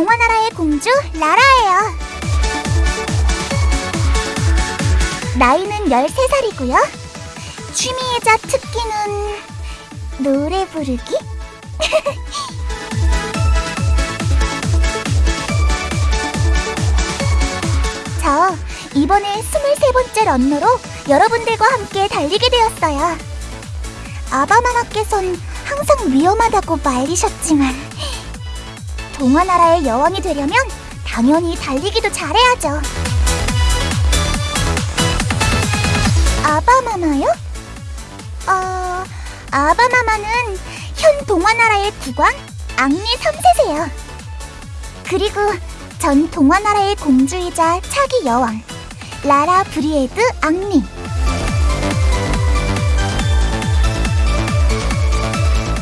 동화나라의 공주 라라예요. 나이는 13살이고요. 취미이자 특기는 노래 부르기? 저 이번에 23번째 런너로 여러분들과 함께 달리게 되었어요. 아바마마께선 항상 위험하다고 말리셨지만 동화나라의 여왕이 되려면 당연히 달리기도 잘해야죠. 아바마마요? 어... 아바마마는 현 동화나라의 국왕 앙리 3세세요. 그리고 전 동화나라의 공주이자 차기 여왕 라라 브리에드 앙리.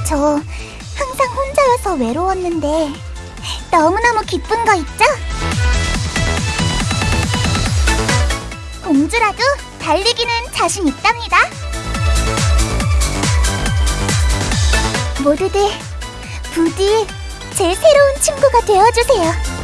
저 항상 혼자여서 외로웠는데 너무너무 기쁜 거 있죠? 공주라도 달리기는 자신 있답니다. 모두들 부디 제 새로운 친구가 되어주세요.